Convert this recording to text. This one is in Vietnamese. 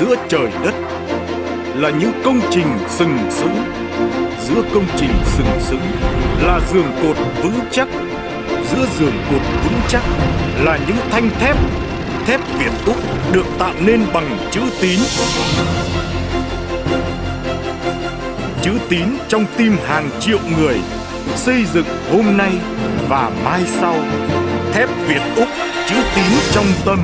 giữa trời đất là những công trình sừng sững. Giữa công trình sừng sững là giường cột vững chắc. Giữa giường cột vững chắc là những thanh thép thép Việt Úc được tạo nên bằng chữ tín. Chữ tín trong tim hàng triệu người xây dựng hôm nay và mai sau. Thép Việt Úc, chữ tín trong tâm.